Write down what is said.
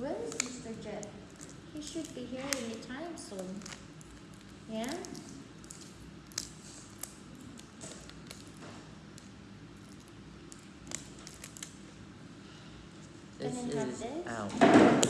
Where is Mr. Jet? He should be here any time soon. Yeah? This is out.